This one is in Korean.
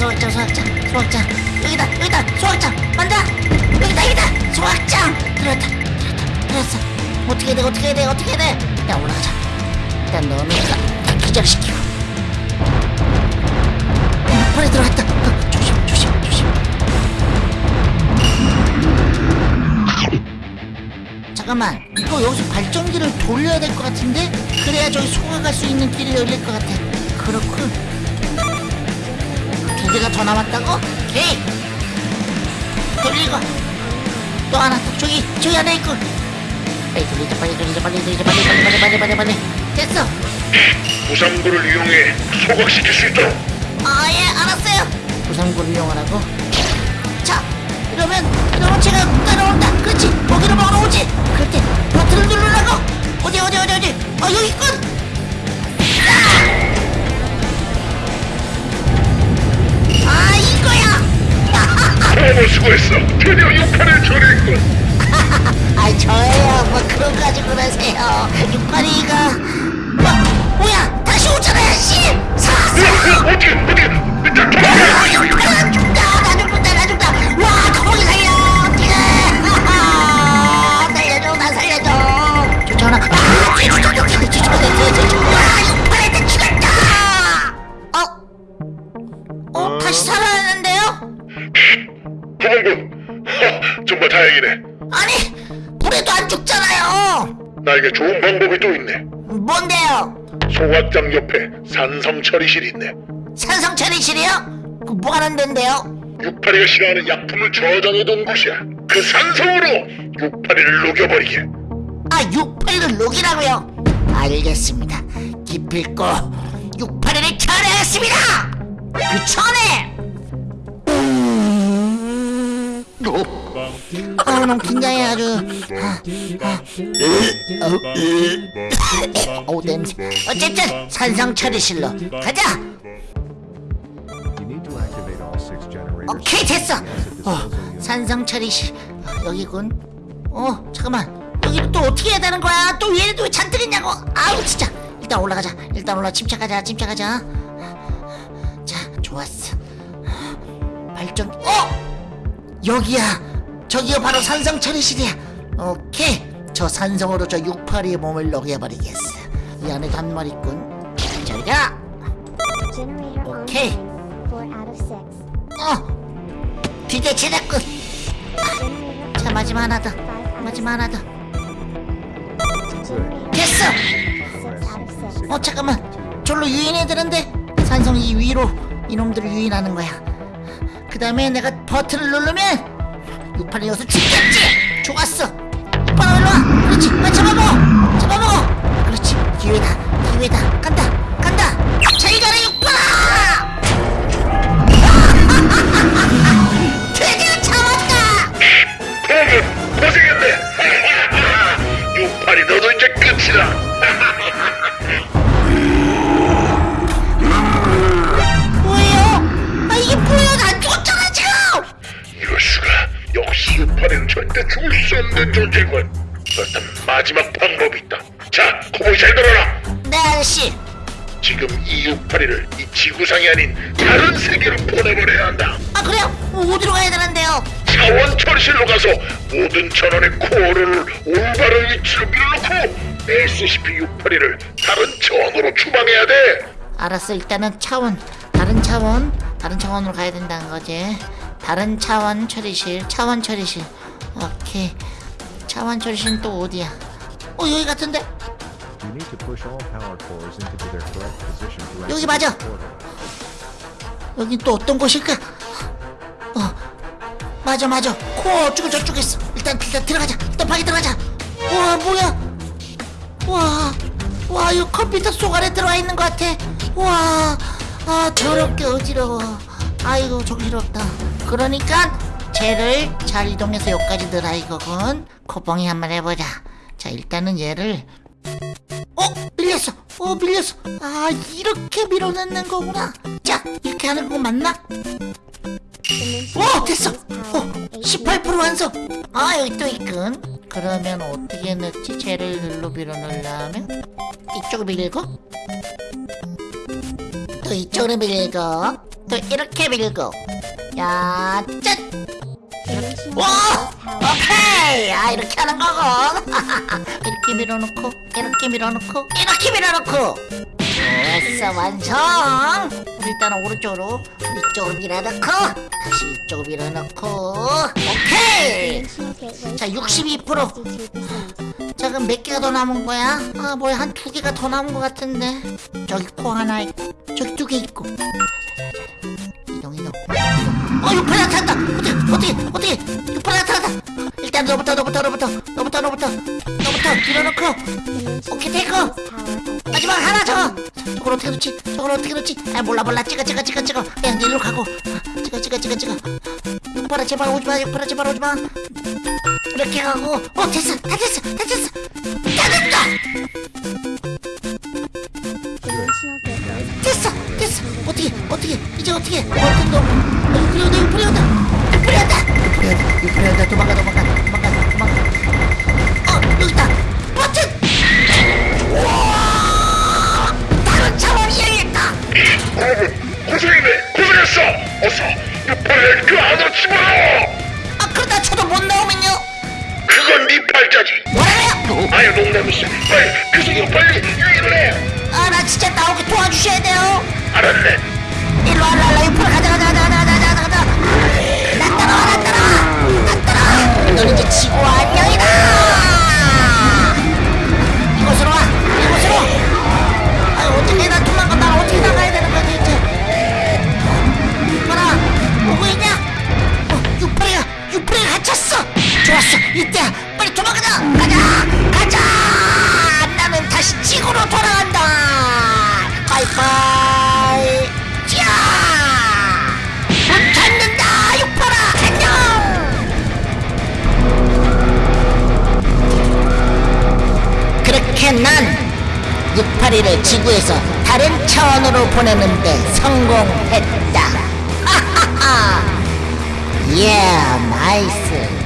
소각장 소각장 소각장. 여기다 여기다 소각장. 만다 여기다 여기다. 소각장. 들었다 들었다 들었어. 어떻게 돼 어떻게 돼 어떻게 돼? 일단 올라가자. 일단 넣으니까 기절시키고 어, 빨리 들어갔다. 잠깐만. 이거 여기서 발전기를 돌려야 될 것 같은데? 그래야 저기 소화갈 수 있는 길이 열릴 것 같아. 그렇군 더 남았다고? 오케이 돌리고 또 하나 또 저기. 저기 안에 있고 빨리 돌리자 빨리 돌리자 빨리 돌리자 빨리 빨리 빨리 빨리 빨리 빨리. 됐어. 부상구를 이용해 소각시킬 수 있도록. 아예 알았어요. 부상구를 이용하라고? 자 이러면 이러면 제가 따라온다. 그렇지. 거기로 막아오지. 그럴 때 버튼을 누르라고. 어디 어디 어디 어디? 아 여기 있군 가지고 그러세요. 육팔이가. 어, 뭐야? 다시 오잖아요 씨! 사사! 어, 어떻게 어떻게? 일단 도망가 나 죽다 나 죽는다 나 죽다. 와 거북이 살려 어떡해. 하하, 살려줘 나 살려줘. 쫓아오나 아 뒤에 쫓아 쫓아 쫓아 쫓아 쫓아 와 육팔한테 죽였다. 어? 어 다시 살아났는데요? 구봉군 정말 다행이네. 아니 불에도 안 죽잖아요 나에게 좋은 방법이 또 있네 뭔데요? 소각장 옆에 산성 처리실이 있네 산성 처리실이요? 그 뭐 하는 데인데요? 육파리가 싫어하는 약품을 저장해둔 곳이야 그 산성으로 육파리를 녹여버리게 아 육팔이를 녹이라고요? 알겠습니다 기필코 육팔이를 처리하겠습니다 그 전에 아 너무 긴장해 아주. 아, 아. 어우 냄새. 어쨌든 산성 처리실로. 가자. 오케이 됐어! 어 산성 처리실. 어, 여기군. 어 잠깐만. 여기는 또 어떻게 해야 되는 거야? 또 얘네 또 왜 잔뜩 있냐고? 아우 진짜. 일단 올라가자. 일단 올라 침착하자 침착하자. 자 좋았어. 발전. 어! 여기야 저기가 바로 산성 처리실이야 오케이. 저 산성으로 저 육파리의 몸을 녹여버리겠어. 이 안에 단말 있군. 저리가. 오케이. 어. 드디어 Generator 자 마지막 하나 더. 마지막 하나 더. 됐어. 어 잠깐만. 절로 유인해야 되는데 산성이 위로 이놈들을 유인하는 거야. 그 다음에 내가 버튼을 누르면 육팔이 여기서 죽겠지! 좋았어! 육팔아 일로와! 그렇지! 빨리 잡아먹어! 잡아먹어! 그렇지! 기회다! 기회다! 간다! 간다! 잘 가라 육팔아 드디어 잡았다! 구봉군 고생했네. 육파리 너도 이제 끝이다 절대 죽을 수 없는 존재군. 그렇다면 마지막 방법이 있다. 자 고봉이 잘 들어라. 네 아저씨. 지금 이 육파리를 이 지구상이 아닌 다른 세계로 보내버려야 한다. 아 그래요? 뭐 어디로 가야 되는데요? 차원 처리실로 가서 모든 전원의 코어를 올바른 위치로 밀어놓고 SCP-682를 다른 차원으로 추방해야 돼. 알았어 일단은 차원. 다른 차원 다른 차원으로 가야 된다는 거지. 다른 차원 처리실 차원 처리실 오케이. 차원 처리실은 또 어디야? 어 여기 같은데? 여기 맞아. 여긴 또 어떤 곳일까? 어 맞아 맞아. 코어 어쩌고 저쩌고 있어. 일단 일단 들어가자. 일단 방에 들어가자. 우와 뭐야? 와, 와, 이 컴퓨터 속 안에 들어와 있는 것 같아. 와, 아, 더럽게 어지러워. 아이고, 정신없다. 그러니까, 쟤를 잘 이동해서 여기까지 넣으라 이거군. 코봉이 한번 해보자. 자, 일단은 얘를. 어, 밀렸어. 어, 밀렸어. 아, 이렇게 밀어넣는 거구나. 자, 이렇게 하는 거 맞나? 오, 됐어. 어, 18% 완성. 아, 여기 또 있군. 그러면 어떻게 넣지? 쟤를 눌러 밀어 넣으려면 이쪽을 밀고 또 이쪽으로 밀고 또 이렇게 밀고 야짠 Dimensional 와. 오케이 아 이렇게 하는 거고 이렇게 밀어놓고 이렇게 밀어놓고 이렇게 밀어놓고 됐어 완성 일단은 오른쪽으로 이쪽으로 밀어넣고 다시 이쪽으로 밀어넣고 오케이 자, Power. 62%. 62%. 자 그럼 몇 개가 더 남은 거야? 아 뭐야 한 두 개가 더 남은 것 같은데 저기 코 하나 있고 저기 두 개 있고 이동 이동 어 육팔 나타났다. 어떻게 어떻게 어떻게. 육팔 나타났다. 일단 너부터 너부터 너부터. 너부터 너부터. 너부터 Dimensional 오케이 Power. 마지막 하나 저거. 저걸 어떻게 놓지? 저걸 어떻게 놓지? 아 몰라 몰라. 찍어 찍어 찍어 찍어. 그냥 일로 가고. 아, 찍어 찍어 찍어 찍어. 육팔아 제발 오지마. 육팔아 제발 오지마. 이렇게 가고. 어 됐어. 다 됐어. 다 됐어. 다 됐다. 됐어. 됐어. 어떻게 어떻게. 이제 어떻게? 어떤 놈 유프리온다. 유프리온다. 유프리온다. 유프리온다 유프리온다. 도망가 도망가. 도망가 도망가. 어 여기 있다. 버튼! 우와! 다른 차원이 열렸다. 고문 고생이네 고생했어. 어서 유파를 그 안으로 집어넣어. 아 그러다 저도 못 나오면요. 그건 네 팔자지. 뭐라고요? 아유 농담이지 빨리 그 속으로 빨리 유인을 해. 아 나 진짜 나오게 도와주셔야 돼요. 알았네. 일로 와, 일로 와, 일로 와, 가자, 가자, 가자, 가자, 가자, 이때야, 빨리 도망가자, 가자, 가자. 나는 다시 지구로 돌아간다. 바이바이. 자! 못 찾는다! 육파라! 안녕! 그렇게 난 육파리를 지구에서 다른 차원으로 보내는데 성공했다. 하하하! 예, 나이스.